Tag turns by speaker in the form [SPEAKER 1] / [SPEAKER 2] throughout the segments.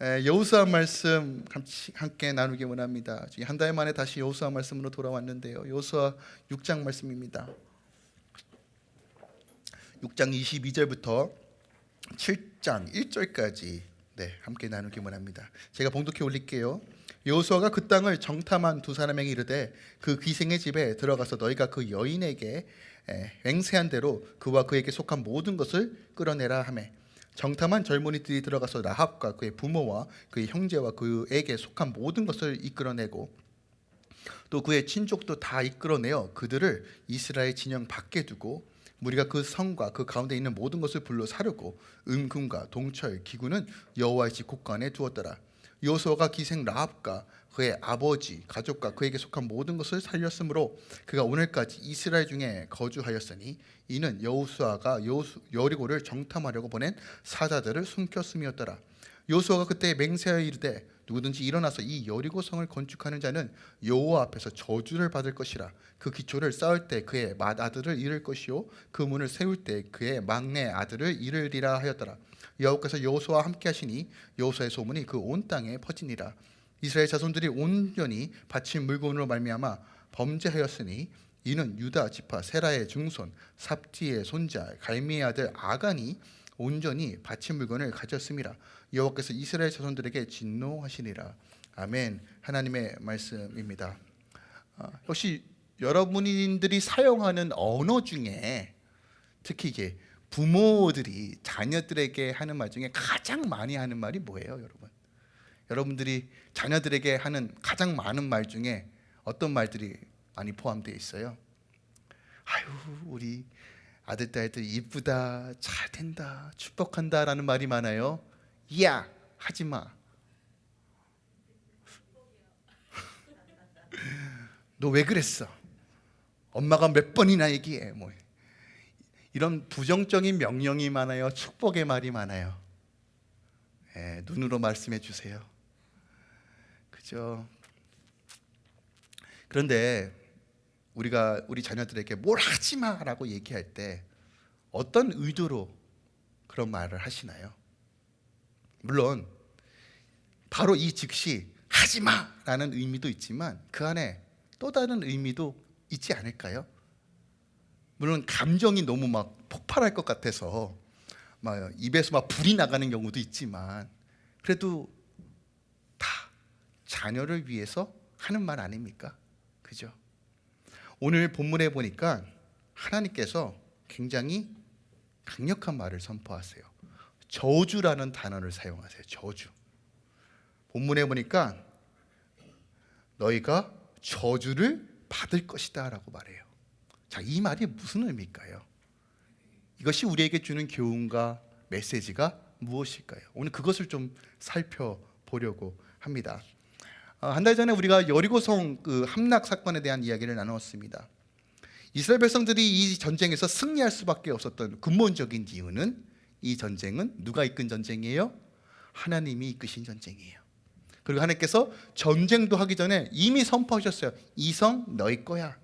[SPEAKER 1] 여호수아 말씀 함께 나누기 원합니다. 한 달 만에 다시 여호수아 말씀으로 돌아왔는데요. 여호수아 6장 말씀입니다. 6장 22절부터 7장 1절까지 네, 함께 나누기 원합니다. 제가 봉독해 올릴게요. 여호수아가 그 땅을 정탐한 두 사람에게 이르되 그 귀생의 집에 들어가서 너희가 그 여인에게 맹세한 대로 그와 그에게 속한 모든 것을 끌어내라 하매 정탐한 젊은이들이 들어가서 라합과 그의 부모와 그의 형제와 그에게 속한 모든 것을 이끌어내고 또 그의 친족도 다 이끌어내어 그들을 이스라엘 진영 밖에 두고 우리가 그 성과 그 가운데 있는 모든 것을 불러 사르고 은금과 동철 기구는 여호와의 집 곳간에 두었더라. 요소가 기생 라합과 그의 아버지 가족과 그에게 속한 모든 것을 살렸으므로 그가 오늘까지 이스라엘 중에 거주하였으니 이는 여호수아가 여리고를 정탐하려고 보낸 사자들을 숨겼음이었더라. 요수아가 그때 맹세하여 이르되 누구든지 일어나서 이 여리고 성을 건축하는 자는 여호와 앞에서 저주를 받을 것이라. 그 기초를 쌓을 때 그의 맏아들을 잃을 것이요 그 문을 세울 때 그의 막내 아들을 잃으리라 하였더라. 여호와께서 여호수아와 함께 하시니 여호수아의 소문이 그 온 땅에 퍼지니라 이스라엘 자손들이 온전히 바친 물건으로 말미암아 범죄하였으니 이는 유다 지파 세라의 중손 삽디의 손자 갈미의 아들 아간이 온전히 바친 물건을 가졌음이라 여호와께서 이스라엘 자손들에게 진노하시니라. 아멘. 하나님의 말씀입니다. 어, 역시 여러분들이 사용하는 언어 중에 특히 이게 부모들이 자녀들에게 하는 말 중에 가장 많이 하는 말이 뭐예요 여러분 여러분들이 자녀들에게 하는 가장 많은 말 중에 어떤 말들이 많이 포함되어 있어요? 아유 우리 아들 딸들 이쁘다 잘 된다 축복한다 라는 말이 많아요. 야 하지마. 너 왜 그랬어? 엄마가 몇 번이나 얘기해 뭐. 이런 부정적인 명령이 많아요. 축복의 말이 많아요. 예, 눈으로 말씀해 주세요 그죠 그런데 우리가 우리 자녀들에게 뭘 하지 마라고 얘기할 때 어떤 의도로 그런 말을 하시나요? 물론 바로 이 즉시 하지 마라는 의미도 있지만 그 안에 또 다른 의미도 있지 않을까요? 물론 감정이 너무 막 폭발할 것 같아서 막 입에서 막 불이 나가는 경우도 있지만 그래도 다 자녀를 위해서 하는 말 아닙니까? 그죠? 오늘 본문에 보니까 하나님께서 굉장히 강력한 말을 선포하세요 저주라는 단어를 사용하세요 저주 본문에 보니까 너희가 저주를 받을 것이다 라고 말해요 자, 이 말이 무슨 의미일까요? 이것이 우리에게 주는 교훈과 메시지가 무엇일까요? 오늘 그것을 좀 살펴보려고 합니다 어, 한 달 전에 우리가 여리고성 그 함락 사건에 대한 이야기를 나누었습니다. 이스라엘 백성들이 이 전쟁에서 승리할 수밖에 없었던 근본적인 이유는 이 전쟁은 누가 이끈 전쟁이에요? 하나님이 이끄신 전쟁이에요. 그리고 하나님께서 전쟁도 하기 전에 이미 선포하셨어요. 이 성 너희 거야.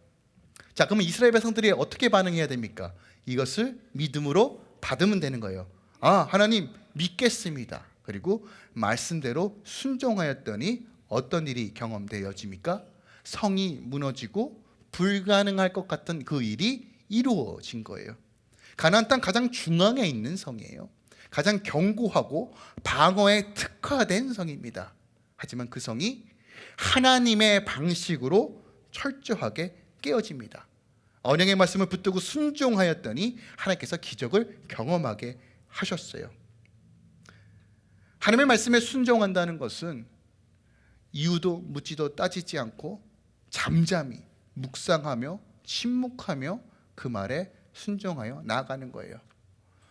[SPEAKER 1] 자, 그러면 이스라엘 백성들이 어떻게 반응해야 됩니까? 이것을 믿음으로 받으면 되는 거예요. 아, 하나님 믿겠습니다. 그리고 말씀대로 순종하였더니 어떤 일이 경험되어집니까? 성이 무너지고 불가능할 것 같은 그 일이 이루어진 거예요. 가나안 땅 가장 중앙에 있는 성이에요. 가장 견고하고 방어에 특화된 성입니다. 하지만 그 성이 하나님의 방식으로 철저하게 깨어집니다. 언양의 말씀을 붙들고 순종하였더니 하나님께서 기적을 경험하게 하셨어요. 하나님의 말씀에 순종한다는 것은 이유도 묻지도 따지지 않고 잠잠히 묵상하며 침묵하며 그 말에 순종하여 나아가는 거예요.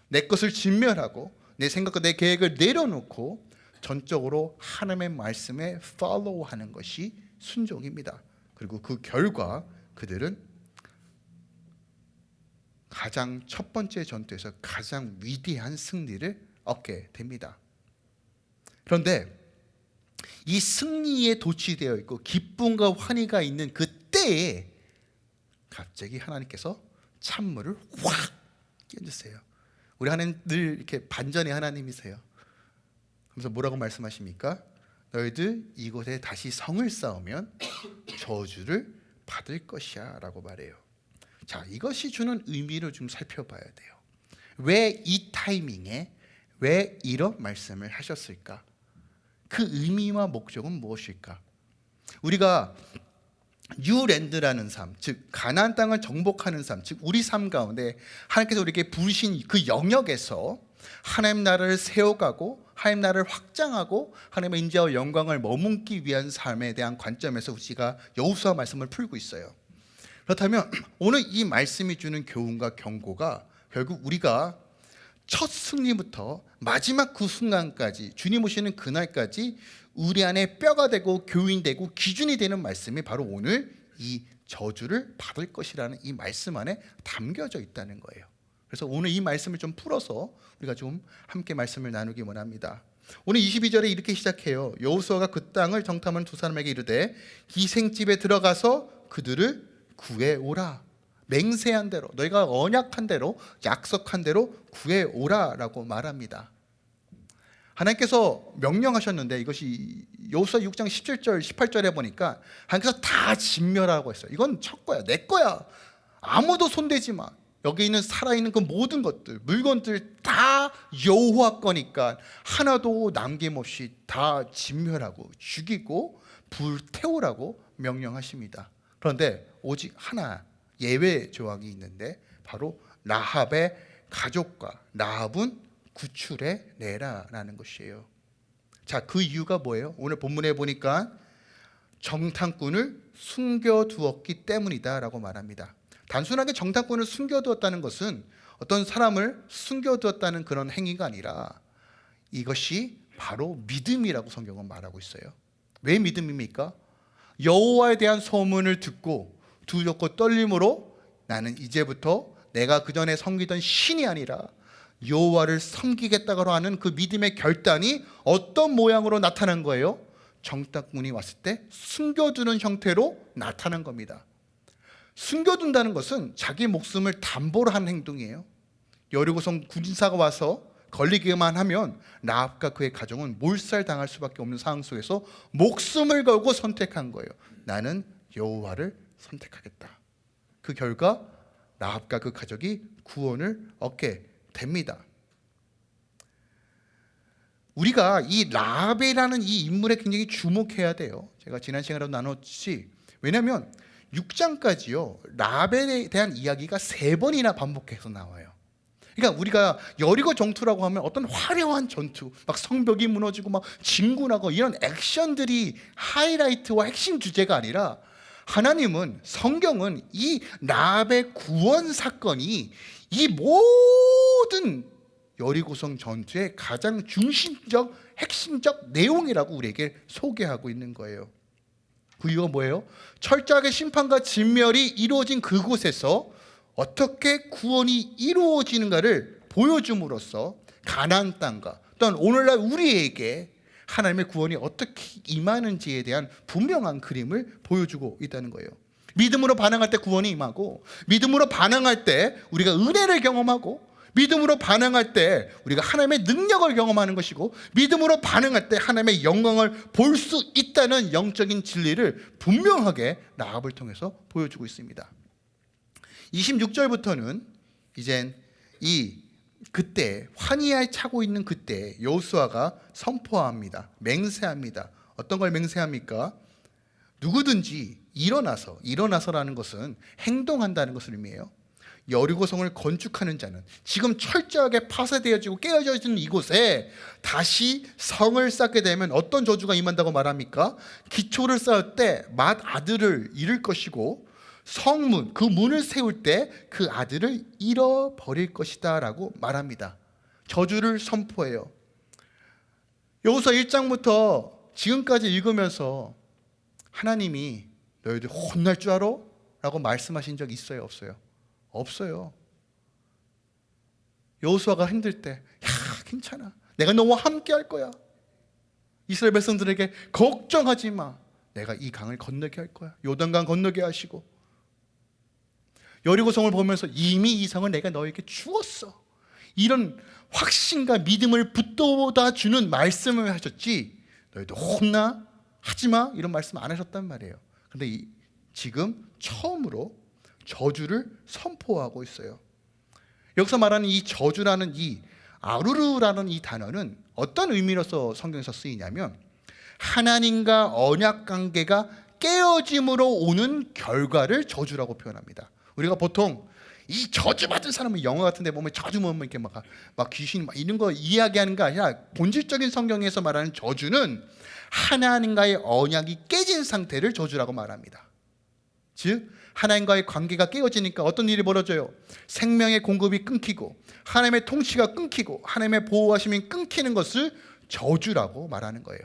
[SPEAKER 1] 내 것을 진멸하고 내 생각과 내 계획을 내려놓고 전적으로 하나님의 말씀에 follow하는 것이 순종입니다. 그리고 그 결과 그들은 가장 첫 번째 전투에서 가장 위대한 승리를 얻게 됩니다. 그런데 이 승리에 도취되어 있고 기쁨과 환희가 있는 그때에 갑자기 하나님께서 찬물을 확 끼얹으세요 우리 하나님 늘 이렇게 반전의 하나님이세요 그래서 뭐라고 말씀하십니까? 너희들 이곳에 다시 성을 쌓으면 저주를 받을 것이야 라고 말해요. 자, 이것이 주는 의미를 좀 살펴봐야 돼요. 왜 이 타이밍에 왜 이런 말씀을 하셨을까? 그 의미와 목적은 무엇일까? 우리가 뉴랜드라는 삶, 즉 가나안 땅을 정복하는 삶, 즉 우리 삶 가운데 하나님께서 우리에게 부르신 그 영역에서 하나님 나라를 세워가고 하나님 나라를 확장하고 하나님의 인자와 영광을 머금기 위한 삶에 대한 관점에서 우리가 여호수아 말씀을 풀고 있어요. 그렇다면 오늘 이 말씀이 주는 교훈과 경고가 결국 우리가 첫 승리부터 마지막 그 순간까지 주님 오시는 그날까지 우리 안에 뼈가 되고 교인 되고 기준이 되는 말씀이 바로 오늘 이 저주를 받을 것이라는 이 말씀 안에 담겨져 있다는 거예요. 그래서 오늘 이 말씀을 좀 풀어서 우리가 좀 함께 말씀을 나누기 원합니다. 오늘 22절에 이렇게 시작해요. 여호수아가 그 땅을 정탐하는 두 사람에게 이르되 기생집에 들어가서 그들을 구해 오라. 맹세한 대로 너희가 언약한 대로 약속한 대로 구해 오라라고 말합니다. 하나님께서 명령하셨는데 이것이 여호수아 6장 17절 18절에 보니까 하나님께서 다 진멸하고 했어요. 이건 첫 거야. 내 거야. 아무도 손대지 마. 여기 있는 살아있는 그 모든 것들, 물건들 다 여호와 거니까 하나도 남김없이 다 진멸하고 죽이고 불태우라고 명령하십니다. 그런데 오직 하나 예외 조항이 있는데 바로 라합의 가족과 라합은 구출해 내라라는 것이에요. 자, 그 이유가 뭐예요? 오늘 본문에 보니까 정탐꾼을 숨겨두었기 때문이다라고 말합니다. 단순하게 정탐꾼을 숨겨두었다는 것은 어떤 사람을 숨겨두었다는 그런 행위가 아니라 이것이 바로 믿음이라고 성경은 말하고 있어요. 왜 믿음입니까? 여호와에 대한 소문을 듣고 두렵고 떨림으로 나는 이제부터 내가 그 전에 섬기던 신이 아니라 여호와를 섬기겠다고 하는 그 믿음의 결단이 어떤 모양으로 나타난 거예요? 정탐꾼이 왔을 때 숨겨두는 형태로 나타난 겁니다. 숨겨둔다는 것은 자기 목숨을 담보로 한 행동이에요. 여리고성 군사가 와서 걸리기만 하면 라합과 그의 가정은 몰살당할 수밖에 없는 상황 속에서 목숨을 걸고 선택한 거예요. 나는 여호와를 선택하겠다. 그 결과 라합과 그 가족이 구원을 얻게 됩니다. 우리가 이 라합이라는 이 인물에 굉장히 주목해야 돼요. 제가 지난 시간에도 나눴지. 왜냐하면 6장까지요 라벨에 대한 이야기가 세 번이나 반복해서 나와요. 그러니까 우리가 여리고 전투라고 하면 어떤 화려한 전투, 막 성벽이 무너지고 막 진군하고 이런 액션들이 하이라이트와 핵심 주제가 아니라 하나님은 성경은 이 라벨 구원 사건이 이 모든 여리고성 전투의 가장 중심적 핵심적 내용이라고 우리에게 소개하고 있는 거예요. 그 이유가 뭐예요? 철저하게 심판과 진멸이 이루어진 그곳에서 어떻게 구원이 이루어지는가를 보여줌으로써 가나안 땅과 또한 오늘날 우리에게 하나님의 구원이 어떻게 임하는지에 대한 분명한 그림을 보여주고 있다는 거예요. 믿음으로 반응할 때 구원이 임하고 믿음으로 반응할 때 우리가 은혜를 경험하고 믿음으로 반응할 때 우리가 하나님의 능력을 경험하는 것이고 믿음으로 반응할 때 하나님의 영광을 볼 수 있다는 영적인 진리를 분명하게 라합을 통해서 보여주고 있습니다. 26절부터는 이젠 이 그때 환희에 차고 있는 그때 여호수아가 선포합니다. 맹세합니다. 어떤 걸 맹세합니까? 누구든지 일어나서 일어나서라는 것은 행동한다는 것을 의미해요. 여리고성을 건축하는 자는 지금 철저하게 파쇄되어지고 깨어져 있는 이곳에 다시 성을 쌓게 되면 어떤 저주가 임한다고 말합니까? 기초를 쌓을 때 맏 아들을 잃을 것이고 성문 그 문을 세울 때 그 아들을 잃어버릴 것이다 라고 말합니다. 저주를 선포해요. 여호서 1장부터 지금까지 읽으면서 하나님이 너희들 혼날 줄 알아? 라고 말씀하신 적 있어요 없어요? 없어요. 여호수아가 힘들 때, 야 괜찮아, 내가 너와 함께 할 거야. 이스라엘 백성들에게 걱정하지 마. 내가 이 강을 건너게 할 거야. 요단강 건너게 하시고 여리고성을 보면서 이미 이 성을 내가 너에게 주었어. 이런 확신과 믿음을 붙돋아 주는 말씀을 하셨지 너희도 혼나? 하지마? 이런 말씀 안 하셨단 말이에요. 근데 이, 지금 처음으로 저주를 선포하고 있어요. 여기서 말하는 이 저주라는 이 아루르라는 이 단어는 어떤 의미로서 성경에서 쓰이냐면 하나님과 언약 관계가 깨어짐으로 오는 결과를 저주라고 표현합니다 우리가 보통 이 저주받은 사람은 영화 같은 데 보면 저주 보면 이렇게 막, 막 귀신 막 이런 거 이야기하는 게 아니라 본질적인 성경에서 말하는 저주는 하나님과의 언약이 깨진 상태를 저주라고 말합니다. 즉 하나님과의 관계가 깨어지니까 어떤 일이 벌어져요? 생명의 공급이 끊기고 하나님의 통치가 끊기고 하나님의 보호하심이 끊기는 것을 저주라고 말하는 거예요.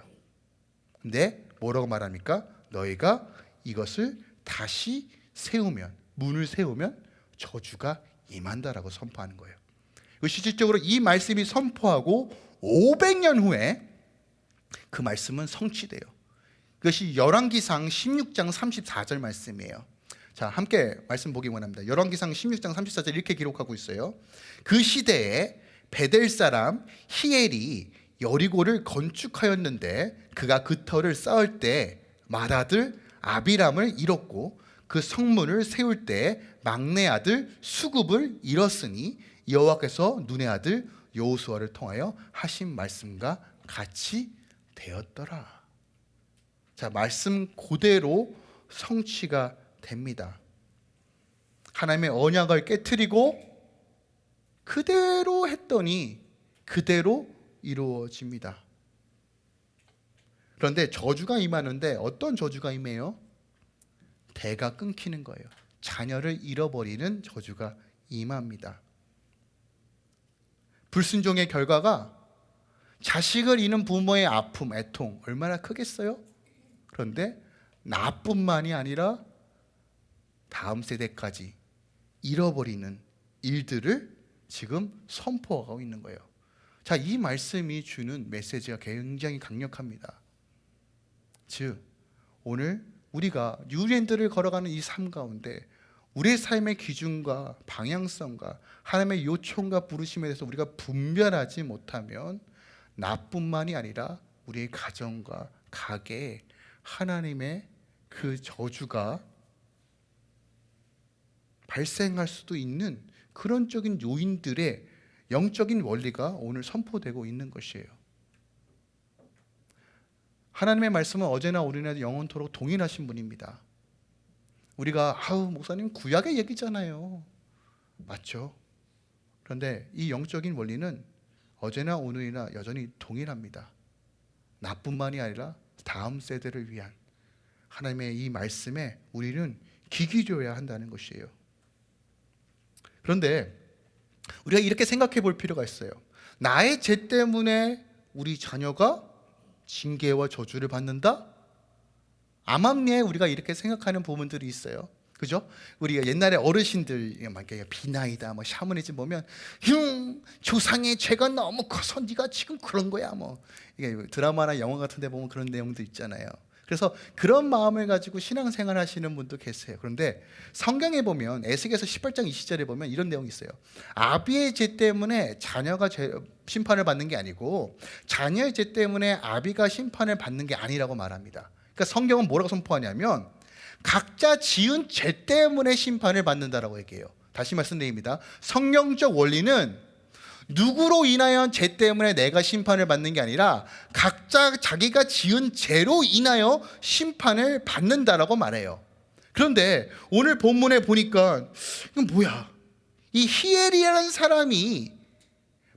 [SPEAKER 1] 근데 뭐라고 말합니까? 너희가 이것을 다시 세우면 문을 세우면 저주가 임한다라고 선포하는 거예요. 그 실질적으로 이 말씀이 선포하고 500년 후에 그 말씀은 성취돼요. 그것이 열왕기상 16장 34절 말씀이에요. 자 함께 말씀 보기 원합니다. 열왕기상 16장 34절 이렇게 기록하고 있어요. 그 시대에 베델 사람 히엘이 여리고를 건축하였는데 그가 그 터를 쌓을 때 맏아들 아비람을 잃었고 그 성문을 세울 때 막내 아들 수굽을 잃었으니 여호와께서 눈의 아들 여호수아를 통하여 하신 말씀과 같이 되었더라. 자, 말씀 그대로 성취가 됩니다. 하나님의 언약을 깨뜨리고 그대로 했더니 그대로 이루어집니다. 그런데 저주가 임하는데 어떤 저주가 임해요? 대가 끊기는 거예요. 자녀를 잃어버리는 저주가 임합니다. 불순종의 결과가 자식을 잃는 부모의 아픔, 애통 얼마나 크겠어요? 그런데 나뿐만이 아니라 다음 세대까지 잃어버리는 일들을 지금 선포하고 있는 거예요. 자, 이 말씀이 주는 메시지가 굉장히 강력합니다. 즉, 오늘 우리가 뉴랜드를 걸어가는 이 삶 가운데 우리의 삶의 기준과 방향성과 하나님의 요청과 부르심에 대해서 우리가 분별하지 못하면 나뿐만이 아니라 우리의 가정과 가게에 하나님의 그 저주가 발생할 수도 있는 그런 적인 요인들의 영적인 원리가 오늘 선포되고 있는 것이에요. 하나님의 말씀은 어제나 오늘이나 영원토록 동일하신 분입니다. 우리가 아우 목사님 구약의 얘기잖아요. 맞죠? 그런데 이 영적인 원리는 어제나 오늘이나 여전히 동일합니다. 나뿐만이 아니라 다음 세대를 위한 하나님의 이 말씀에 우리는 귀 기울여야 한다는 것이에요. 그런데 우리가 이렇게 생각해 볼 필요가 있어요. 나의 죄 때문에 우리 자녀가 징계와 저주를 받는다? 암암리에 우리가 이렇게 생각하는 부분들이 있어요. 그죠? 우리가 옛날에 어르신들 막 비나이다 뭐 샤머니즘 보면 흉 조상의 죄가 너무 커서 네가 지금 그런 거야 뭐 드라마나 영화 같은 데 보면 그런 내용도 있잖아요. 그래서 그런 마음을 가지고 신앙생활 하시는 분도 계세요. 그런데 성경에 보면 에스겔서 18장 20절에 보면 이런 내용이 있어요. 아비의 죄 때문에 자녀가 죄, 심판을 받는 게 아니고 자녀의 죄 때문에 아비가 심판을 받는 게 아니라고 말합니다. 그러니까 성경은 뭐라고 선포하냐면 각자 지은 죄 때문에 심판을 받는다라고 얘기해요. 다시 말씀드립니다. 성경적 원리는 누구로 인하여 죄 때문에 내가 심판을 받는 게 아니라 각자 자기가 지은 죄로 인하여 심판을 받는다라고 말해요. 그런데 오늘 본문에 보니까 이건 뭐야? 이 히엘이라는 사람이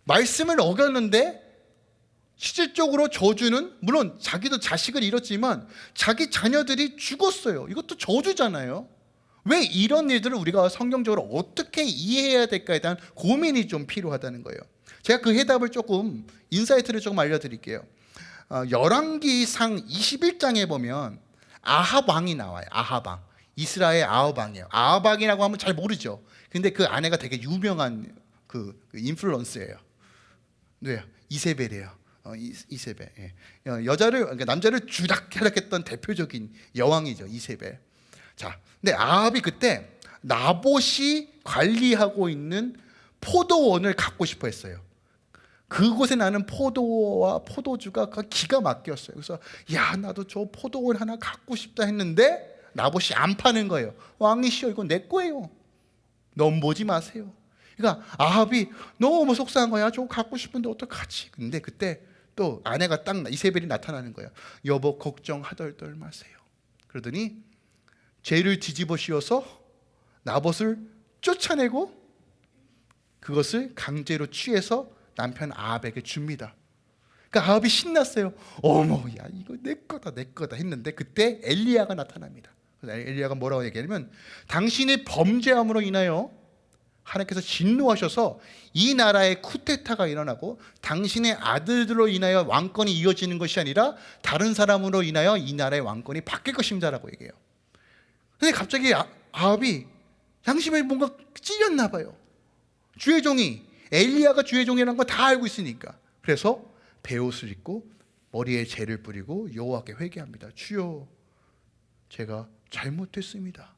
[SPEAKER 1] 말씀을 어겼는데 실질적으로 저주는 물론 자기도 자식을 잃었지만 자기 자녀들이 죽었어요. 이것도 저주잖아요. 왜 이런 일들을 우리가 성경적으로 어떻게 이해해야 될까에 대한 고민이 좀 필요하다는 거예요. 제가 그 해답을 조금 insight를 조금 알려드릴게요. 어, 열왕기상 21장에 보면 아합 왕이 나와요. 아합 왕. 이스라엘 아합 왕이에요. 아합 왕이라고 하면 잘 모르죠. 근데 그 아내가 되게 유명한 그, 그 influencer예요. 네, 이세벨이에요. 어, 이세벨. 예. 어, 여자를 그러니까 남자를 주락해락했던 대표적인 여왕이죠 이세벨. 자, 근데 아합이 그때 나봇이 관리하고 있는 포도원을 갖고 싶어 했어요. 그곳에 나는 포도와 포도주가 그 기가 막혔어요. 그래서 야 나도 저 포도원 하나 갖고 싶다 했는데 나봇이 안 파는 거예요. 왕이시여 이거 내 거예요. 넘보지 마세요. 그러니까 아합이 너무 속상한 거야. 저거 갖고 싶은데 어떡하지? 근데 그때 또 아내가 딱 이세벨이 나타나는 거예요. 여보 걱정하덜덜 마세요. 그러더니 죄를 뒤집어 씌워서 나봇을 쫓아내고 그것을 강제로 취해서 남편 아합에게 줍니다. 그러니까 아합이 신났어요. 어머, 야 이거 내 거다, 내 거다 했는데 그때 엘리야가 나타납니다. 엘리야가 뭐라고 얘기하냐면 당신의 범죄함으로 인하여 하나님께서 진노하셔서 이 나라에 쿠데타가 일어나고 당신의 아들들로 인하여 왕권이 이어지는 것이 아니라 다른 사람으로 인하여 이 나라의 왕권이 바뀔 것입니다라고 얘기해요. 근데 갑자기 아, 아합이 양심에 뭔가 찔렸나 봐요. 주의 종이 엘리야가 주의 종이라는 거 다 알고 있으니까 그래서 베옷을 입고 머리에 재를 뿌리고 여호와께 회개합니다. 주여, 제가 잘못했습니다.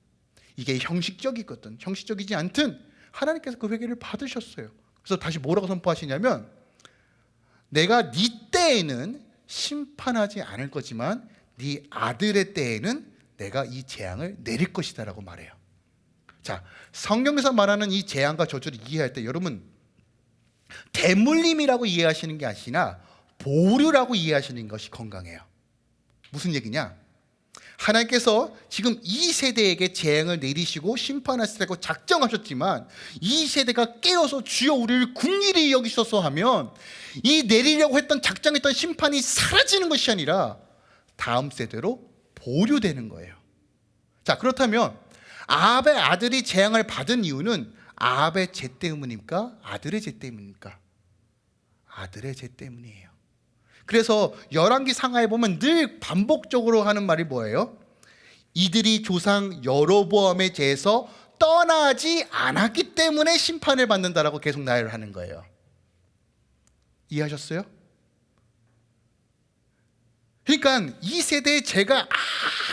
[SPEAKER 1] 이게 형식적이거든. 형식적이지 않든 하나님께서 그 회개를 받으셨어요. 그래서 다시 뭐라고 선포하시냐면 내가 네 때에는 심판하지 않을 거지만 네 아들의 때에는 내가 이 재앙을 내릴 것이다 라고 말해요. 자, 성경에서 말하는 이 재앙과 저주를 이해할 때 여러분 대물림이라고 이해하시는 게 아니라 보류라고 이해하시는 것이 건강해요. 무슨 얘기냐? 하나님께서 지금 이 세대에게 재앙을 내리시고 심판하시라고 작정하셨지만 이 세대가 깨어서 주여 우리를 궁일이 여기셔서 하면 이 내리려고 했던 작정했던 심판이 사라지는 것이 아니라 다음 세대로 보류되는 거예요. 자 그렇다면 아합의 아들이 재앙을 받은 이유는 아합의 죄 때문입니까? 아들의 죄 때문입니까? 아들의 죄 때문이에요. 그래서 열왕기 상하에 보면 늘 반복적으로 하는 말이 뭐예요? 이들이 조상 여로보암의 죄에서 떠나지 않았기 때문에 심판을 받는다라고 계속 나열을 하는 거예요. 이해하셨어요? 그러니까 이 세대의 죄가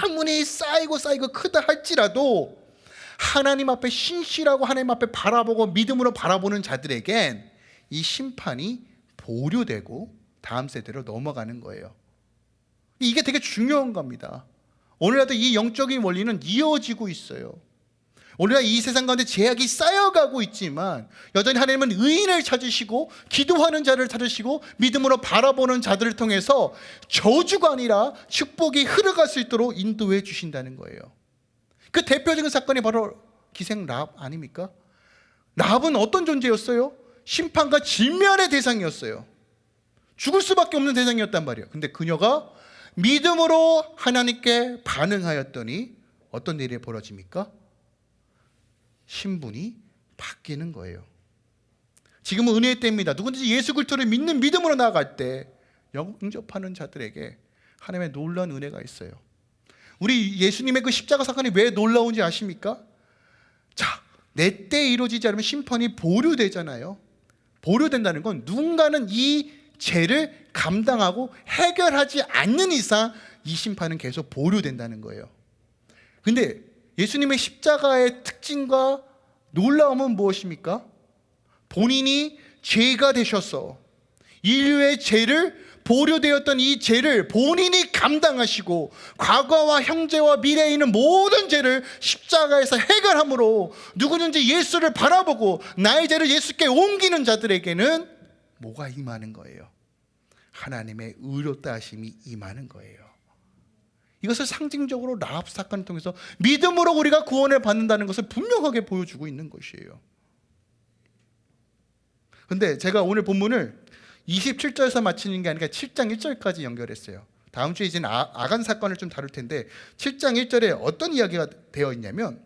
[SPEAKER 1] 아무리 쌓이고 쌓이고 크다 할지라도 하나님 앞에 신실하고 하나님 앞에 바라보고 믿음으로 바라보는 자들에겐 이 심판이 보류되고 다음 세대로 넘어가는 거예요. 이게 되게 중요한 겁니다. 오늘날도 이 영적인 원리는 이어지고 있어요. 오늘날 이 세상 가운데 제약이 쌓여가고 있지만 여전히 하나님은 의인을 찾으시고 기도하는 자를 찾으시고 믿음으로 바라보는 자들을 통해서 저주가 아니라 축복이 흐르갈 수 있도록 인도해 주신다는 거예요. 그 대표적인 사건이 바로 기생 랍 아닙니까? 랍은 어떤 존재였어요? 심판과 질면의 대상이었어요. 죽을 수밖에 없는 대상이었단 말이에요. 근데 그녀가 믿음으로 하나님께 반응하였더니 어떤 일이 벌어집니까? 신분이 바뀌는 거예요. 지금은 은혜의 때입니다. 누구든지 예수 그리스도를 믿는 믿음으로 나아갈 때 영접하는 자들에게 하나님의 놀라운 은혜가 있어요. 우리 예수님의 그 십자가 사건이 왜 놀라운지 아십니까? 자, 내 때 이루어지지 않으면 심판이 보류되잖아요. 보류된다는 건 누군가는 이 죄를 감당하고 해결하지 않는 이상 이 심판은 계속 보류된다는 거예요. 근데 예수님의 십자가의 특징과 놀라움은 무엇입니까? 본인이 죄가 되셔서 인류의 죄를 보류되었던 이 죄를 본인이 감당하시고 과거와 형제와 미래에 있는 모든 죄를 십자가에서 해결함으로 누구든지 예수를 바라보고 나의 죄를 예수께 옮기는 자들에게는 뭐가 임하는 거예요? 하나님의 의롭다 하심이 임하는 거예요. 이것을 상징적으로 라합 사건을 통해서 믿음으로 우리가 구원을 받는다는 것을 분명하게 보여주고 있는 것이에요. 근데 제가 오늘 본문을 27절에서 마치는 게 아니라 7장 1절까지 연결했어요. 다음 주에 이제는 아, 아간 사건을 좀 다룰 텐데 7장 1절에 어떤 이야기가 되어 있냐면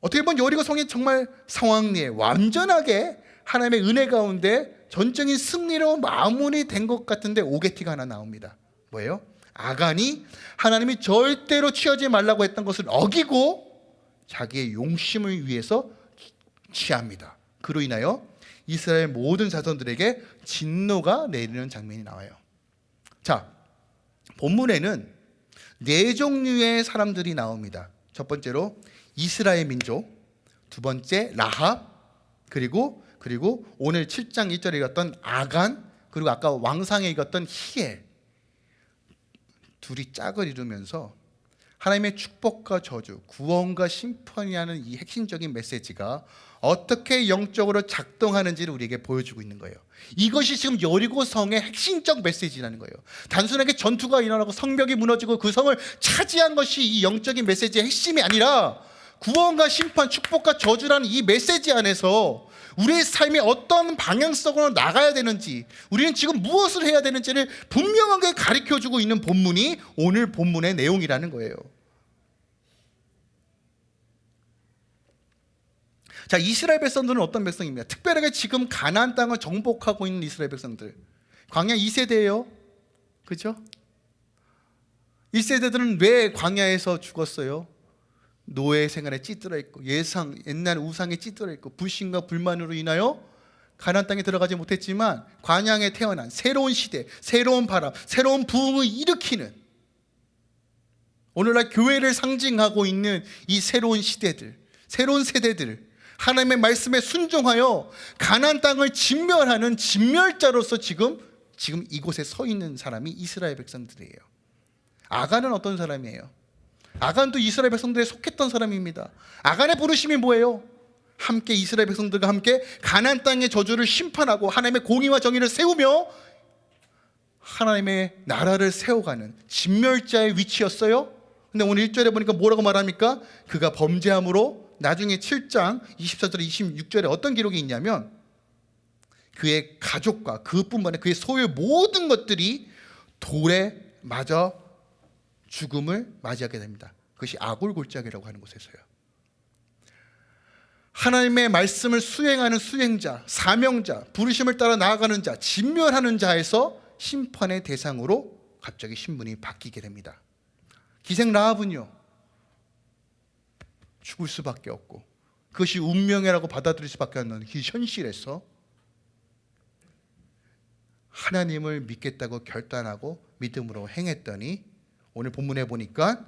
[SPEAKER 1] 어떻게 보면 여리고 성이 정말 상황리에 완전하게 하나님의 은혜 가운데 전적인 승리로 마무리된 것 같은데 오게티가 하나 나옵니다. 뭐예요? 아간이 하나님이 절대로 취하지 말라고 했던 것을 어기고 자기의 용심을 위해서 취합니다. 그로 인하여 이스라엘 모든 자손들에게 진노가 내리는 장면이 나와요. 자, 본문에는 네 종류의 사람들이 나옵니다. 첫 번째로 이스라엘 민족, 두 번째 라합, 그리고 그리고 오늘 7장 1절에 읽었던 아간 그리고 아까 왕상에 읽었던 히엘 둘이 짝을 이루면서 하나님의 축복과 저주, 구원과 심판이라는 이 핵심적인 메시지가 어떻게 영적으로 작동하는지를 우리에게 보여주고 있는 거예요. 이것이 지금 여리고 성의 핵심적 메시지라는 거예요. 단순하게 전투가 일어나고 성벽이 무너지고 그 성을 차지한 것이 이 영적인 메시지의 핵심이 아니라 구원과 심판, 축복과 저주라는 이 메시지 안에서 우리의 삶이 어떤 방향성으로 나가야 되는지 우리는 지금 무엇을 해야 되는지를 분명하게 가르쳐주고 있는 본문이 오늘 본문의 내용이라는 거예요. 자 이스라엘 백성들은 어떤 백성입니까? 특별하게 지금 가나안 땅을 정복하고 있는 이스라엘 백성들 광야 2세대예요 그죠? 1세대들은 왜 광야에서 죽었어요? 노예 생활에 찌들어 있고 예상 옛날 우상에 찌들어 있고 불신과 불만으로 인하여 가나안 땅에 들어가지 못했지만 관양에 태어난 새로운 시대, 새로운 바람, 새로운 부흥을 일으키는 오늘날 교회를 상징하고 있는 이 새로운 시대들, 새로운 세대들 하나님의 말씀에 순종하여 가나안 땅을 진멸하는 진멸자로서 지금 지금 이곳에 서 있는 사람이 이스라엘 백성들이에요. 아간은 어떤 사람이에요? 아간도 이스라엘 백성들에 속했던 사람입니다. 아간의 부르심이 뭐예요? 함께 이스라엘 백성들과 함께 가나안 땅의 저주를 심판하고 하나님의 공의와 정의를 세우며 하나님의 나라를 세워가는 진멸자의 위치였어요. 근데 오늘 1절에 보니까 뭐라고 말합니까? 그가 범죄함으로 나중에 7장 24절 26절에 어떤 기록이 있냐면 그의 가족과 그뿐만 아니라 그의 소유 모든 것들이 돌에 맞아 죽음을 맞이하게 됩니다. 그것이 아골 골짜기라고 하는 곳에서요. 하나님의 말씀을 수행하는 수행자, 사명자, 부르심을 따라 나아가는 자, 진멸하는 자에서 심판의 대상으로 갑자기 신분이 바뀌게 됩니다. 기생 라합은요. 죽을 수밖에 없고 그것이 운명이라고 받아들일 수밖에 없는 그 현실에서 하나님을 믿겠다고 결단하고 믿음으로 행했더니 오늘 본문에 보니까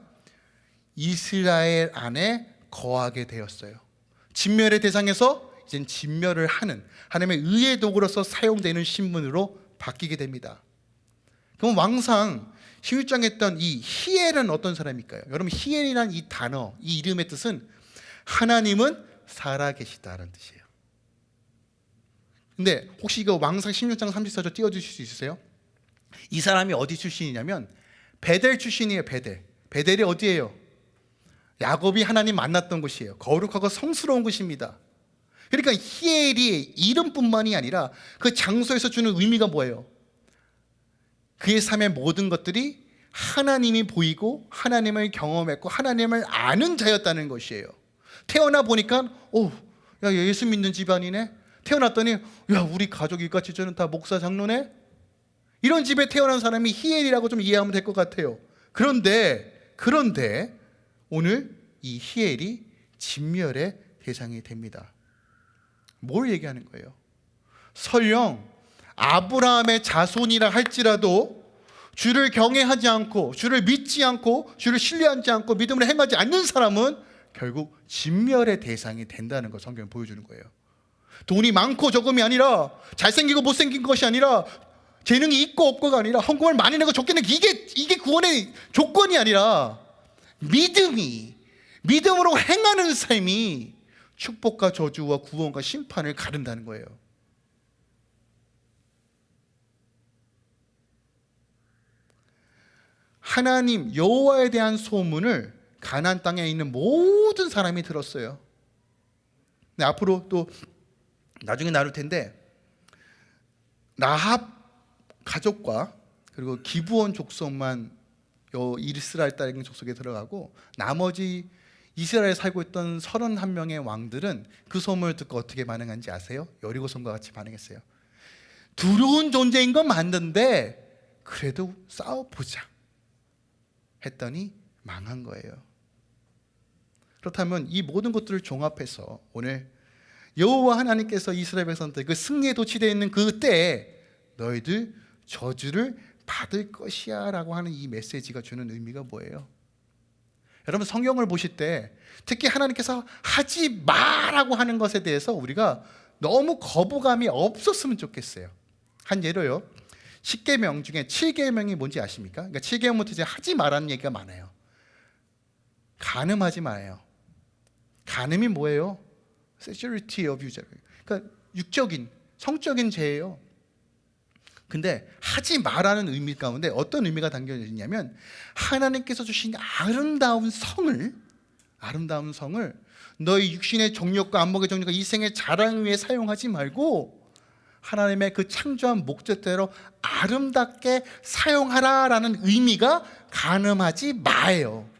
[SPEAKER 1] 이스라엘 안에 거하게 되었어요. 진멸의 대상에서 이젠 진멸을 하는 하나님의 의의 도구로서 사용되는 신분으로 바뀌게 됩니다. 그럼 왕상 16장에 했던 이 히엘은 어떤 사람일까요? 여러분 히엘이란 이 단어, 이 이름의 뜻은 하나님은 살아계시다라는 뜻이에요. 근데 혹시 이거 왕상 16장 34절 띄워주실 수 있으세요? 이 사람이 어디 출신이냐면 베델 출신이에요 베델. 베델이 어디예요? 야곱이 하나님 만났던 곳이에요. 거룩하고 성스러운 곳입니다. 그러니까 히엘이 이름뿐만이 아니라 그 장소에서 주는 의미가 뭐예요? 그의 삶의 모든 것들이 하나님이 보이고 하나님을 경험했고 하나님을 아는 자였다는 것이에요. 태어나 보니까 오, 야 예수 믿는 집안이네. 태어났더니 야 우리 가족이 같이 저는 다 목사 장로네 이런 집에 태어난 사람이 히엘이라고 좀 이해하면 될 것 같아요. 그런데 그런데 오늘 이 히엘이 진멸의 대상이 됩니다. 뭘 얘기하는 거예요? 설령 아브라함의 자손이라 할지라도 주를 경외하지 않고 주를 믿지 않고 주를 신뢰하지 않고 믿음을 행하지 않는 사람은 결국 진멸의 대상이 된다는 걸 성경이 보여주는 거예요. 돈이 많고 적음이 아니라 잘생기고 못생긴 것이 아니라 재능이 있고 없고가 아니라 헌금을 많이 내고 적게 내고 이게 이게 구원의 조건이 아니라 믿음이 믿음으로 행하는 삶이 축복과 저주와 구원과 심판을 가른다는 거예요. 하나님 여호와에 대한 소문을 가나안 땅에 있는 모든 사람이 들었어요. 네, 앞으로 또 나중에 나눌 텐데 라합 가족과 그리고 기부원 족속만 요 이스라엘 딸의 족속에 들어가고 나머지 이스라엘에 살고 있던 31명의 왕들은 그 소문을 듣고 어떻게 반응한지 아세요? 여리고성과 같이 반응했어요. 두려운 존재인 건 맞는데 그래도 싸워보자 했더니 망한 거예요. 그렇다면 이 모든 것들을 종합해서 오늘 여호와 하나님께서 이스라엘 백성들 그 승리에 도취되어 있는 그때에 너희들 저주를 받을 것이야 라고 하는 이 메시지가 주는 의미가 뭐예요? 여러분 성경을 보실 때 특히 하나님께서 하지 마라고 하는 것에 대해서 우리가 너무 거부감이 없었으면 좋겠어요. 한 예로요. 10계명 중에 7계명이 뭔지 아십니까? 그러니까 7계명부터 이제 하지 말라는 얘기가 많아요. 간음하지 마요. 간음이 뭐예요? sexuality abuse. 그러니까 육적인 성적인 죄예요. 근데 하지 말라는 의미 가운데 어떤 의미가 담겨져 있냐면 하나님께서 주신 아름다운 성을 아름다운 성을 너희 육신의 정욕과 안목의 정욕과 이생의 자랑 위해 사용하지 말고 하나님의 그 창조한 목적대로 아름답게 사용하라라는 의미가 가늠하지 마예요.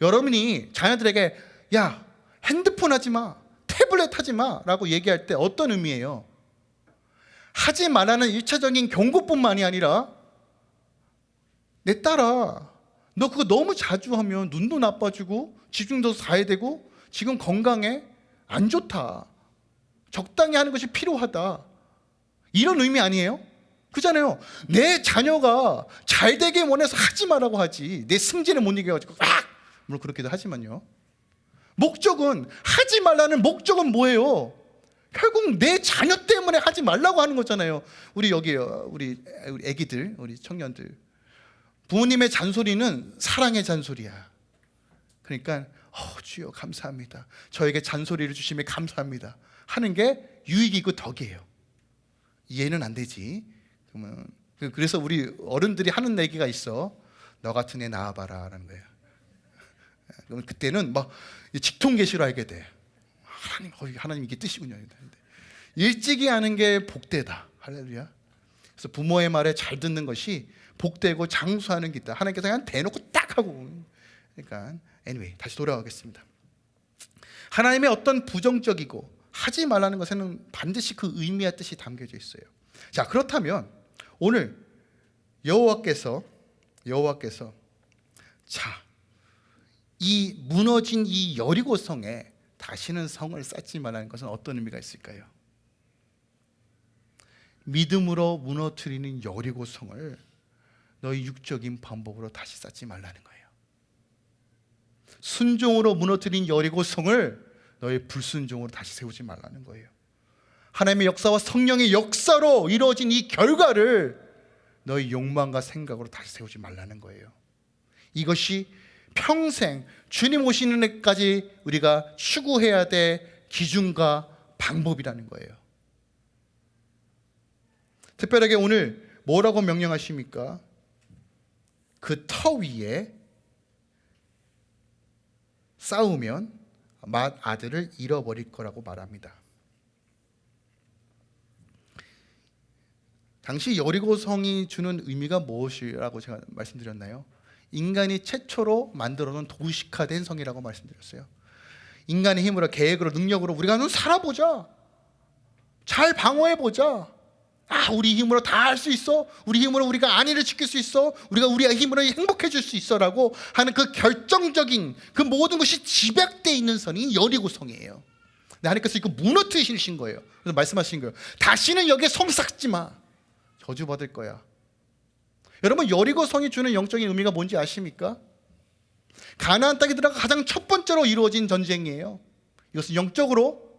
[SPEAKER 1] 여러분이 자녀들에게 야 핸드폰 하지 마, 태블릿 하지 마라고 얘기할 때 어떤 의미예요? 하지 말라는 일차적인 경고뿐만이 아니라 내 딸아 너 그거 너무 자주 하면 눈도 나빠지고 집중도 다해야 되고 지금 건강에 안 좋다 적당히 하는 것이 필요하다 이런 의미 아니에요? 그잖아요 내 자녀가 잘 되게 원해서 하지 말라고 하지 내 승진을 못 이겨가지고 아! 물론 그렇기도 하지만요 목적은 하지 말라는 목적은 뭐예요? 결국 내 자녀 때문에 하지 말라고 하는 거잖아요. 우리 여기 우리 아기들, 우리 청년들. 부모님의 잔소리는 사랑의 잔소리야. 그러니까 어, 주여 감사합니다. 저에게 잔소리를 주심에 감사합니다. 하는 게 유익이고 덕이에요. 이해는 안 되지. 그러면 그래서 우리 어른들이 하는 얘기가 있어. 너 같은 애 낳아봐라 라는 거예요. 그러면 그때는 막 직통 계시로 알게 돼. 하나님, 어, 하나님 이게 뜻이군요. 일찍이 하는 게 복되다. 할렐루야. 그래서 부모의 말에 잘 듣는 것이 복되고 장수하는 기다. 하나님께서 그냥 대놓고 딱 하고. 그러니까 anyway 다시 돌아가겠습니다. 하나님의 어떤 부정적이고 하지 말라는 것에는 반드시 그 의미와 뜻이 담겨져 있어요. 자 그렇다면 오늘 여호와께서 여호와께서 자 이 무너진 이 여리고 성에 다시는 성을 쌓지 말라는 것은 어떤 의미가 있을까요? 믿음으로 무너뜨리는 여리고 성을 너희 육적인 방법으로 다시 쌓지 말라는 거예요. 순종으로 무너뜨린 여리고 성을 너희 불순종으로 다시 세우지 말라는 거예요. 하나님의 역사와 성령의 역사로 이루어진 이 결과를 너희 욕망과 생각으로 다시 세우지 말라는 거예요. 이것이 평생 주님 오시는 날까지 우리가 추구해야 될 기준과 방법이라는 거예요. 특별하게 오늘 뭐라고 명령하십니까? 그 터 위에 싸우면 맏 아들을 잃어버릴 거라고 말합니다. 당시 여리고성이 주는 의미가 무엇이라고 제가 말씀드렸나요? 인간이 최초로 만들어 놓은 도시화된 성이라고 말씀드렸어요. 인간의 힘으로 계획으로 능력으로 우리가 좀 살아보자. 잘 방어해보자. 아, 우리 힘으로 다 할 수 있어. 우리 힘으로 우리가 안위를 지킬 수 있어. 우리가 우리의 힘으로 행복해질 수 있어 라고 하는 그 결정적인 그 모든 것이 집약되어 있는 성이 여리고성이에요. 하나님께서 이거 무너뜨리신 거예요. 그래서 말씀하신 거예요. 다시는 여기에 성 쌓지 마. 저주받을 거야. 여러분 여리고 성이 주는 영적인 의미가 뭔지 아십니까? 가나안 땅에 들어가 가장 첫 번째로 이루어진 전쟁이에요. 이것은 영적으로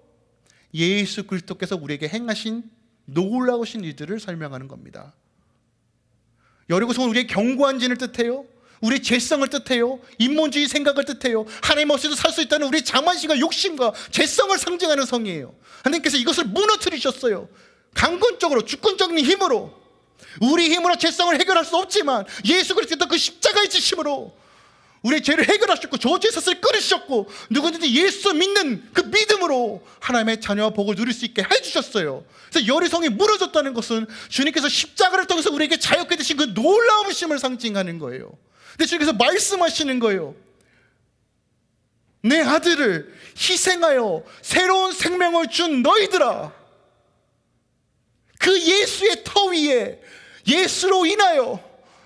[SPEAKER 1] 예수 그리스도께서 우리에게 행하신 놀라우신 일들을 설명하는 겁니다. 여리고 성은 우리의 견고한 진을 뜻해요. 우리의 죄성을 뜻해요. 인본주의 생각을 뜻해요. 하나님 없이도 살 수 있다는 우리의 자만심과 욕심과 죄성을 상징하는 성이에요. 하나님께서 이것을 무너뜨리셨어요. 강권적으로 주권적인 힘으로 우리 힘으로 죄성을 해결할 수 없지만 예수 그리스도 그 십자가의 지심으로 우리의 죄를 해결하셨고 저죄사슬 끊으셨고 누구든지 예수 믿는 그 믿음으로 하나님의 자녀와 복을 누릴 수 있게 해주셨어요. 그래서 여리성이 무너졌다는 것은 주님께서 십자가를 통해서 우리에게 자유케 되신 그 놀라우심을 상징하는 거예요. 근데 주님께서 말씀하시는 거예요. 내 아들을 희생하여 새로운 생명을 준 너희들아 그 예수의 터 위에 예수로 인하여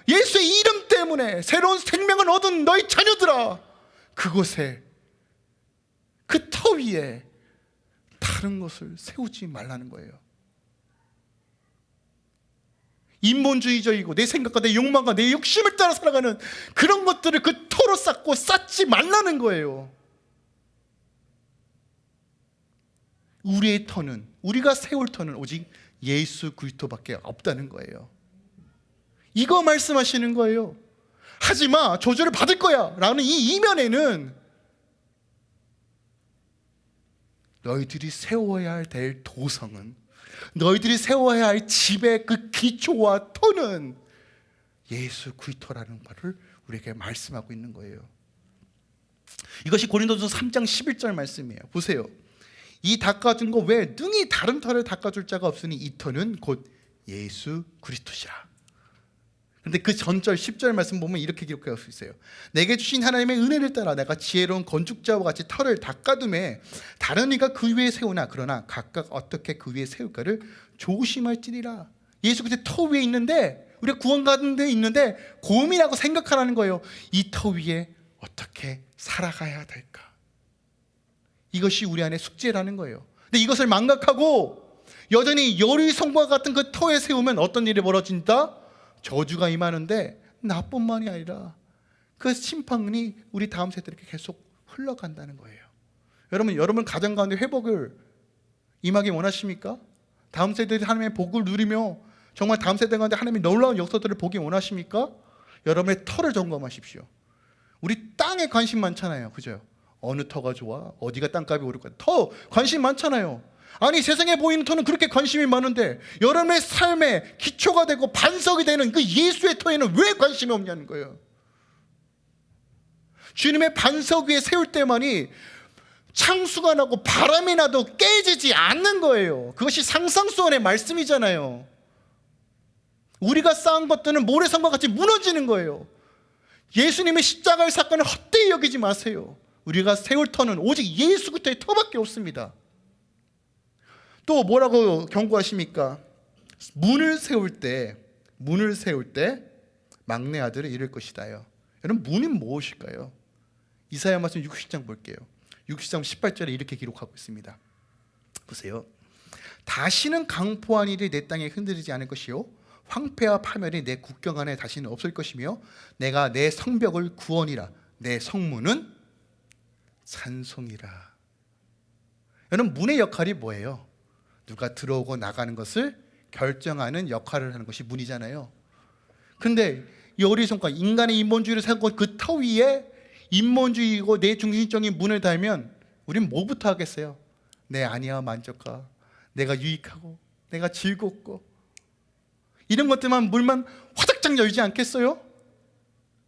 [SPEAKER 1] 예수의 이름 때문에 새로운 생명을 얻은 너희 자녀들아 그곳에 그 터 위에 다른 것을 세우지 말라는 거예요. 인본주의적이고 내 생각과 내 욕망과 내 욕심을 따라 살아가는 그런 것들을 그 터로 쌓고 쌓지 말라는 거예요. 우리의 터는 우리가 세울 터는 오직 예수 그리스도밖에 없다는 거예요. 이거 말씀하시는 거예요. 하지 마 저주를 받을 거야 라는 이 이면에는 너희들이 세워야 될 도성은 너희들이 세워야 할 집의 그 기초와 터는 예수 그리스도라는 말을 우리에게 말씀하고 있는 거예요. 이것이 고린도서 3장 11절 말씀이에요. 보세요. 이 닦아준 거 왜 능히 다른 터를 닦아줄 자가 없으니 이 터는 곧 예수 그리스도시라. 근데 그 전절 10절 말씀 보면 이렇게 기록할 수 있어요. 내게 주신 하나님의 은혜를 따라 내가 지혜로운 건축자와 같이 터를 닦아둠에 다른 이가 그 위에 세우나 그러나 각각 어떻게 그 위에 세울까를 조심할지니라. 예수 그때 터 위에 있는데 우리가 구원 받는 데 있는데 고민하고 생각하라는 거예요. 이 터 위에 어떻게 살아가야 될까? 이것이 우리 안에 숙제라는 거예요. 근데 이것을 망각하고 여전히 열의 성과 같은 그 터에 세우면 어떤 일이 벌어진다? 저주가 임하는데 나뿐만이 아니라 그 심판이 우리 다음 세대에게 계속 흘러간다는 거예요. 여러분, 여러분 가정 가운데 회복을 임하기 원하십니까? 다음 세대들이 하나님의 복을 누리며 정말 다음 세대 가운데 하나님의 놀라운 역사들을 보기 원하십니까? 여러분의 터를 점검하십시오. 우리 땅에 관심 많잖아요. 그죠? 어느 터가 좋아? 어디가 땅값이 오를까? 터 관심 많잖아요. 아니 세상에 보이는 터는 그렇게 관심이 많은데 여러분의 삶의 기초가 되고 반석이 되는 그 예수의 터에는 왜 관심이 없냐는 거예요. 주님의 반석 위에 세울 때만이 창수가 나고 바람이 나도 깨지지 않는 거예요. 그것이 상상 수원의 말씀이잖아요. 우리가 쌓은 것들은 모래성과 같이 무너지는 거예요. 예수님의 십자가의 사건을 헛되이 여기지 마세요. 우리가 세울 터는 오직 예수 그리스도의 터밖에 없습니다. 또 뭐라고 경고하십니까? 문을 세울 때 문을 세울 때 막내 아들을 잃을 것이다요. 여러분 문이 무엇일까요? 이사야 말씀 60장 볼게요. 60장 18절에 이렇게 기록하고 있습니다. 보세요. 다시는 강포한 일이 내 땅에 흔들리지 않을 것이요 황폐와 파멸이 내 국경 안에 다시는 없을 것이며 내가 내 성벽을 구원이라 내 성문은 찬송이라. 여러분 문의 역할이 뭐예요? 누가 들어오고 나가는 것을 결정하는 역할을 하는 것이 문이잖아요. 근데 이 어리송가 인간의 인본주의를 세우고 그 터 위에 인본주의고 내 중심적인 문을 달면 우린 뭐부터 하겠어요? 내 아니야 만족하 내가 유익하고 내가 즐겁고 이런 것들만 물만 화작장 열지 않겠어요?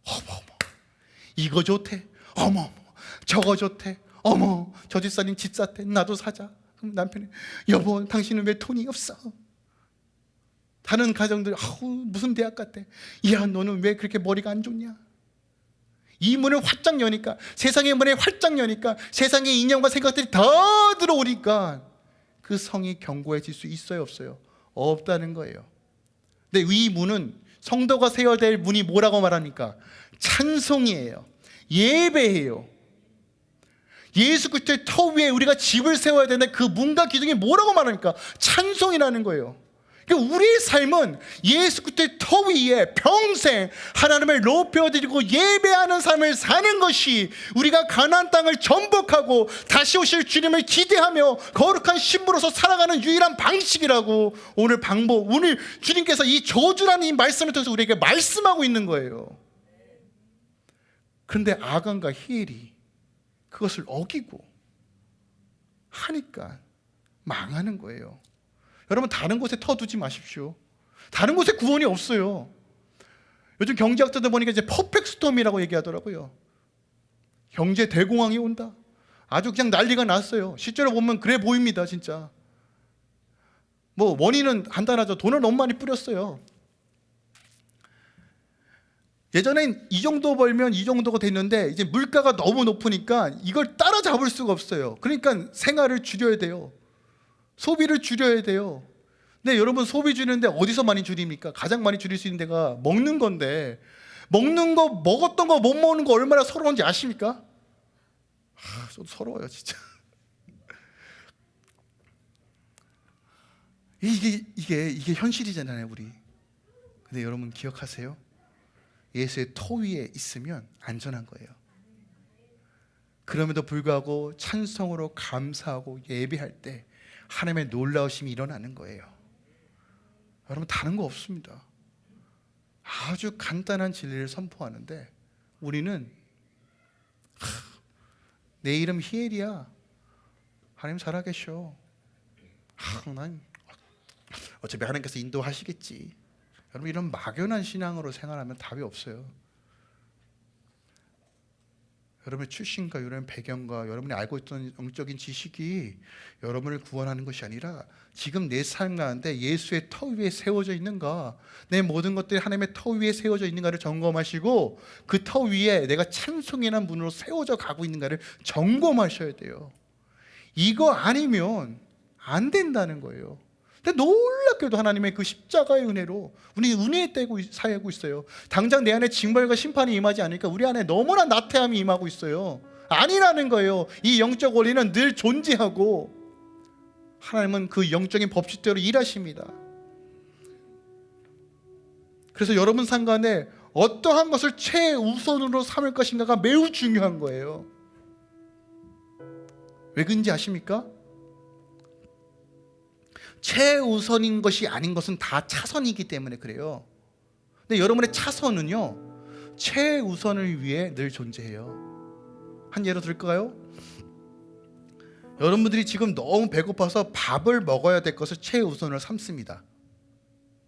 [SPEAKER 1] 어머 어머 이거 좋대 어머 어머 저거 좋대 어머 저 집사님 집 샀대 나도 사자 그럼 남편이 여보 당신은 왜 돈이 없어? 다른 가정들 아우 무슨 대학 갔대 야 너는 왜 그렇게 머리가 안 좋냐? 이 문을 활짝 여니까 세상의 문을 활짝 여니까 세상의 인연과 생각들이 더 들어오니까 그 성이 견고해질 수 있어요 없어요? 없다는 거예요 근데 이 문은 성도가 세워야 될 문이 뭐라고 말합니까? 찬송이에요 예배예요 예수 그리스도의 터 위에 우리가 집을 세워야 되는데 그 문과 기둥이 뭐라고 말합니까? 찬송이라는 거예요. 그러니까 우리의 삶은 예수 그리스도의 터 위에 평생 하나님을 높여드리고 예배하는 삶을 사는 것이 우리가 가나안 땅을 전복하고 다시 오실 주님을 기대하며 거룩한 신부로서 살아가는 유일한 방식이라고 오늘 방법 오늘 주님께서 이 저주라는 이 말씀을 통해서 우리에게 말씀하고 있는 거예요. 그런데 아간과 히엘이 그것을 어기고 하니까 망하는 거예요. 여러분 다른 곳에 터두지 마십시오. 다른 곳에 구원이 없어요. 요즘 경제학자들 보니까 이제 퍼펙트 스톰이라고 얘기하더라고요. 경제 대공황이 온다. 아주 그냥 난리가 났어요. 실제로 보면 그래 보입니다, 진짜. 뭐 원인은 간단하죠. 돈을 너무 많이 뿌렸어요. 예전엔 이 정도 벌면 이 정도가 됐는데 이제 물가가 너무 높으니까 이걸 따라잡을 수가 없어요. 그러니까 생활을 줄여야 돼요. 소비를 줄여야 돼요. 근데 여러분 소비 줄이는데 어디서 많이 줄입니까? 가장 많이 줄일 수 있는 데가 먹는 건데 먹는 거 먹었던 거 못 먹는 거 얼마나 서러운지 아십니까? 아, 좀 서러워요 진짜. 이게 이게 이게 현실이잖아요 우리. 근데 여러분 기억하세요? 예수의 토 위에 있으면 안전한 거예요. 그럼에도 불구하고 찬성으로 감사하고 예배할 때 하나님의 놀라우심이 일어나는 거예요. 여러분 다른 거 없습니다. 아주 간단한 진리를 선포하는데 우리는 하, 내 이름 히엘이야. 하나님 살아계셔. 아, 난 어차피 하나님께서 인도하시겠지. 여러분 이런 막연한 신앙으로 생활하면 답이 없어요. 여러분의 출신과 여러분의 배경과 여러분이 알고 있던 영적인 지식이 여러분을 구원하는 것이 아니라 지금 내 삶 가운데 예수의 터 위에 세워져 있는가 내 모든 것들이 하나님의 터 위에 세워져 있는가를 점검하시고 그 터 위에 내가 찬송이라는 문으로 세워져 가고 있는가를 점검하셔야 돼요 이거 아니면 안 된다는 거예요 근데 놀랍게도 하나님의 그 십자가의 은혜로 우리 은혜에 떼고 살고 있어요. 당장 내 안에 징벌과 심판이 임하지 않으니까 우리 안에 너무나 나태함이 임하고 있어요. 아니라는 거예요. 이 영적 원리는 늘 존재하고 하나님은 그 영적인 법칙대로 일하십니다. 그래서 여러분 상관에 어떠한 것을 최우선으로 삼을 것인가가 매우 중요한 거예요. 왜 그런지 아십니까? 최우선인 것이 아닌 것은 다 차선이기 때문에 그래요. 근데 여러분의 차선은요, 최우선을 위해 늘 존재해요. 한 예로 들까요? 여러분들이 지금 너무 배고파서 밥을 먹어야 될 것을 최우선으로 삼습니다.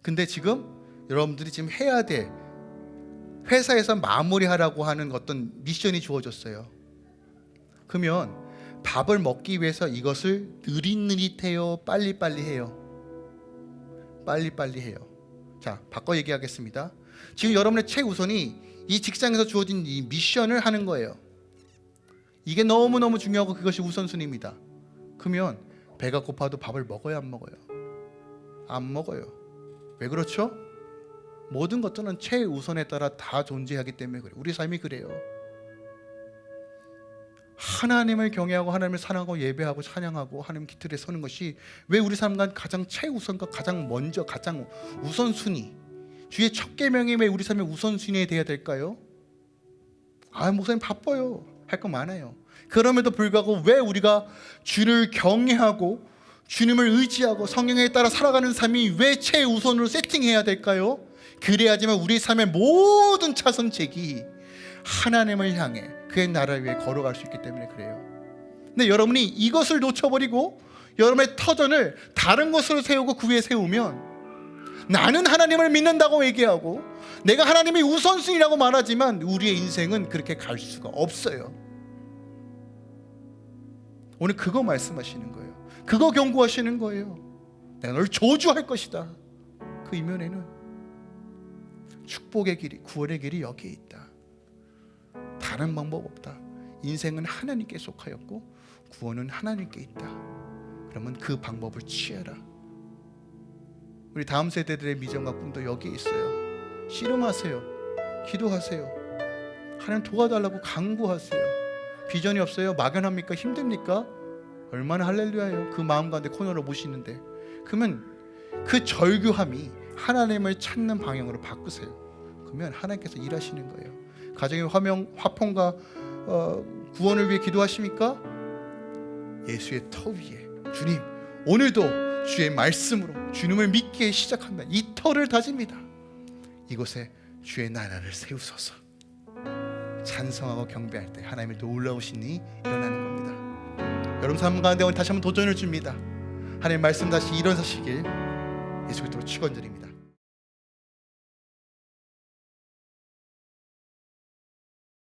[SPEAKER 1] 근데 지금 여러분들이 지금 해야 돼 회사에서 마무리하라고 하는 어떤 미션이 주어졌어요. 그러면 밥을 먹기 위해서 이것을 느릿느릿해요, 빨리빨리 해요. 빨리빨리 해요. 자, 바꿔 얘기하겠습니다. 지금 여러분의 최우선이 이 직장에서 주어진 이 미션을 하는 거예요. 이게 너무너무 중요하고 그것이 우선순위입니다. 그러면 배가 고파도 밥을 먹어야 안 먹어요? 안 먹어요. 왜 그렇죠? 모든 것들은 최우선에 따라 다 존재하기 때문에 그래요. 우리 삶이 그래요. 하나님을 경외하고 하나님을 사랑하고 예배하고 찬양하고 하나님 기틀에 서는 것이 왜 우리 삶과 가장 최우선과 가장 먼저 가장 우선순위 주의 첫 계명이 왜 우리 삶의 우선순위에 돼야 될까요? 아 목사님 바빠요 할 거 많아요 그럼에도 불구하고 왜 우리가 주를 경외하고 주님을 의지하고 성령에 따라 살아가는 삶이 왜 최우선으로 세팅해야 될까요? 그래야지만 우리 삶의 모든 차선책이 하나님을 향해 그의 나라를 위해 걸어갈 수 있기 때문에 그래요. 근데 여러분이 이것을 놓쳐버리고 여러분의 터전을 다른 것으로 세우고 그 위에 세우면 나는 하나님을 믿는다고 얘기하고 내가 하나님이 우선순위라고 말하지만 우리의 인생은 그렇게 갈 수가 없어요. 오늘 그거 말씀하시는 거예요. 그거 경고하시는 거예요. 내가 널 저주할 것이다. 그 이면에는 축복의 길이, 구원의 길이 여기에 있다. 다른 방법 없다. 인생은 하나님께 속하였고 구원은 하나님께 있다. 그러면 그 방법을 취해라. 우리 다음 세대들의 미전과 꿈도 여기에 있어요. 씨름하세요. 기도하세요. 하나님 도와달라고 강구하세요. 비전이 없어요? 막연합니까? 힘듭니까? 얼마나 할렐루야예요. 그 마음 가운데 코너로 모시는데 그러면 그 절규함이 하나님을 찾는 방향으로 바꾸세요. 그러면 하나님께서 일하시는 거예요. 가정의 화명, 화평과 어, 구원을 위해 기도하십니까? 예수의 터 위에 주님 오늘도 주의 말씀으로 주님을 믿기에 시작한다. 이 터를 다집니다. 이곳에 주의 나라를 세우소서. 찬성하고 경배할 때 하나님의 놀라우신 이 일어나는 겁니다. 여러분 삶 가운데 오늘 다시 한번 도전을 줍니다. 하나님 말씀 다시 일어서시길 예수 그리스도로 축원드립니다.